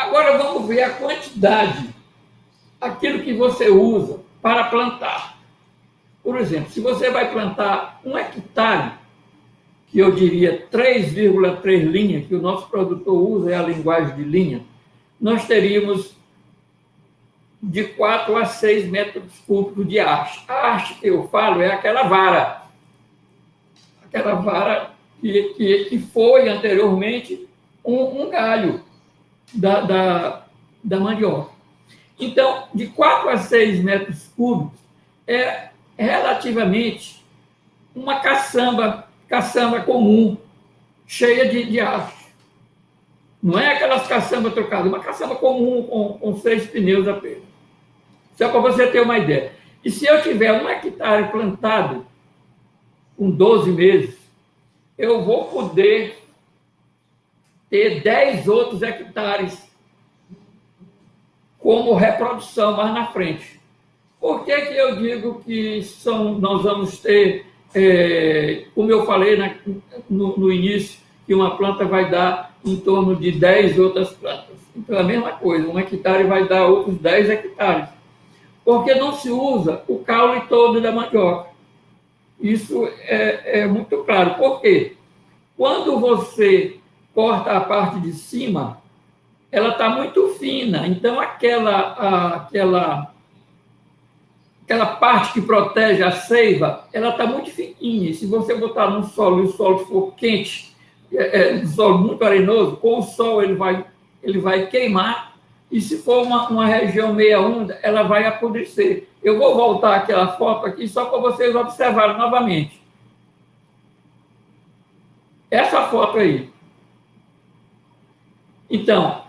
Agora vamos ver a quantidade, aquilo que você usa para plantar. Por exemplo, se você vai plantar um hectare, que eu diria 3,3 linhas, que o nosso produtor usa, é a linguagem de linha, nós teríamos de 4 a 6 metros cúbicos de haste. A haste que eu falo é aquela vara, aquela vara que, que, que foi anteriormente um, um galho da, da, da mandioca. Então, de 4 a 6 metros cúbicos é relativamente uma caçamba, caçamba comum, cheia de, de haste. Não é aquelas caçambas trocadas, uma caçamba comum com, com seis pneus apenas. Só para você ter uma ideia. E se eu tiver um hectare plantado com 12 meses, eu vou poder ter 10 outros hectares como reprodução mais na frente. Por que, que eu digo que são, nós vamos ter, é, como eu falei na, no, no, início, que uma planta vai dar em torno de 10 outras plantas? Então, é a mesma coisa, um hectare vai dar outros 10 hectares. Porque não se usa o caule todo da mandioca. Isso é, é muito claro. Por quê? Quando você corta a parte de cima, ela está muito fina. Então, aquela, aquela, aquela parte que protege a seiva, ela está muito fininha. Se você botar no solo e o solo for quente, é, é, solo muito arenoso, com o sol ele vai, ele vai queimar. E se for uma, uma região meia úmida, ela vai apodrecer. Eu vou voltar aquela foto aqui só para vocês observarem novamente. Essa foto aí. Então,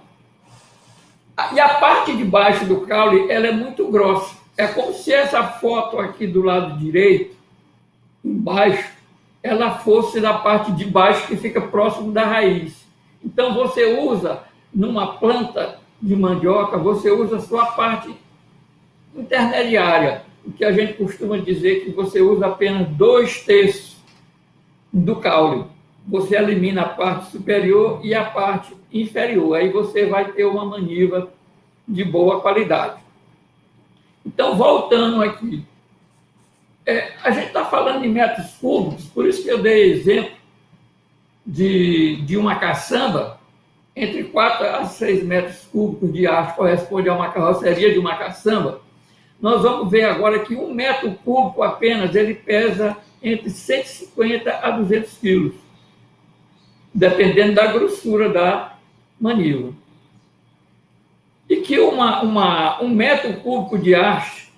e a parte de baixo do caule, ela é muito grossa. É como se essa foto aqui do lado direito, embaixo, ela fosse da parte de baixo que fica próximo da raiz. Então, você usa, numa planta de mandioca, você usa a sua parte intermediária, o que a gente costuma dizer que você usa apenas dois terços do caule você elimina a parte superior e a parte inferior. Aí você vai ter uma maniva de boa qualidade. Então, voltando aqui, é, a gente está falando de metros cúbicos, por isso que eu dei exemplo de, de uma caçamba, entre 4 a 6 metros cúbicos de ar corresponde a uma carroceria de uma caçamba. Nós vamos ver agora que um metro cúbico apenas ele pesa entre 150 a 200 quilos dependendo da grossura da manila. E que uma, uma, um metro cúbico de haste,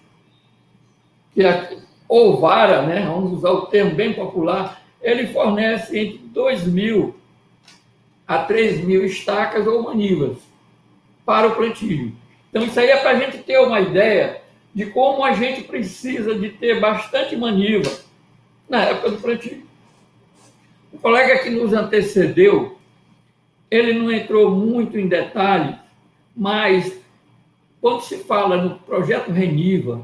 que é, ou vara, né, vamos usar o termo bem popular, ele fornece entre 2 mil a 3 mil estacas ou manivas para o plantio. Então, isso aí é para a gente ter uma ideia de como a gente precisa de ter bastante maniva na época do plantio. Colega que nos antecedeu, ele não entrou muito em detalhes, mas quando se fala no projeto Reniva,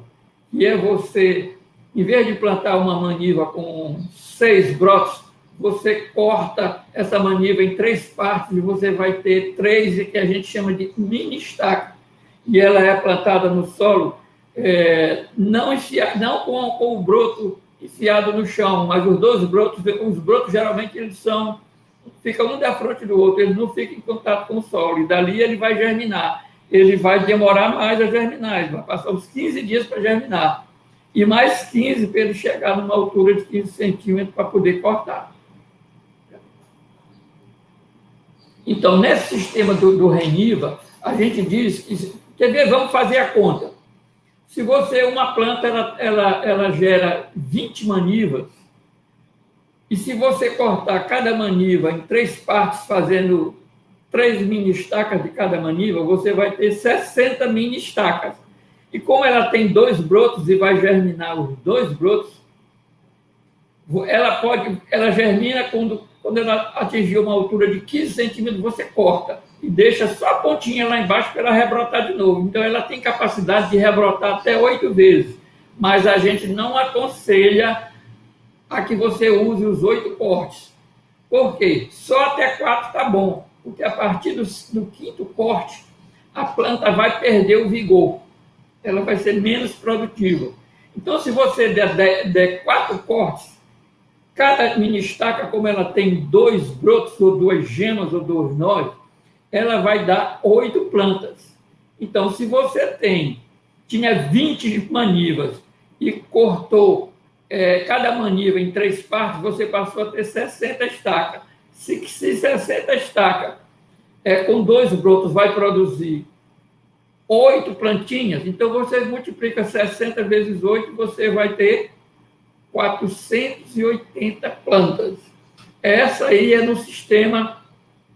que é você, em vez de plantar uma maniva com seis brotos, você corta essa maniva em três partes e você vai ter três que a gente chama de mini estaca. E ela é plantada no solo, é, não, enfiar, não com, com o broto enfiado no chão, mas os dois brotos, os brotos geralmente eles são, ficam um da frente do outro, eles não ficam em contato com o solo, e dali ele vai germinar. Ele vai demorar mais a germinar, ele vai passar uns 15 dias para germinar, e mais 15 para ele chegar numa altura de 15 centímetros para poder cortar. Então, nesse sistema do, do Reniva, a gente diz que, quer ver, vamos fazer a conta. Se você, uma planta, ela, ela, ela gera 20 manivas, e se você cortar cada maniva em três partes, fazendo três mini estacas de cada maniva, você vai ter 60 mini estacas. E como ela tem dois brotos e vai germinar os dois brotos, ela pode, ela germina quando, quando ela atingir uma altura de 15 centímetros, você corta e deixa só a pontinha lá embaixo para ela rebrotar de novo. Então, ela tem capacidade de rebrotar até oito vezes, mas a gente não aconselha a que você use os oito cortes. Por quê? Só até quatro está bom, porque a partir do, do, quinto corte, a planta vai perder o vigor, ela vai ser menos produtiva. Então, se você der, der, der quatro cortes, cada mini estaca, como ela tem dois brotos, ou duas gemas, ou dois nós, ela vai dar oito plantas. Então, se você tem, tinha 20 manivas e cortou é, cada maniva em três partes, você passou a ter 60 estacas. Se, se 60 estacas é, com dois brotos vai produzir oito plantinhas, então você multiplica 60 vezes 8, você vai ter 480 plantas. Essa aí é no sistema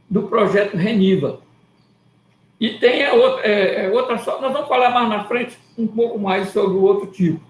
do projeto Reniva. E tem outra, é, é outra só, nós vamos falar mais na frente um pouco mais sobre o outro tipo.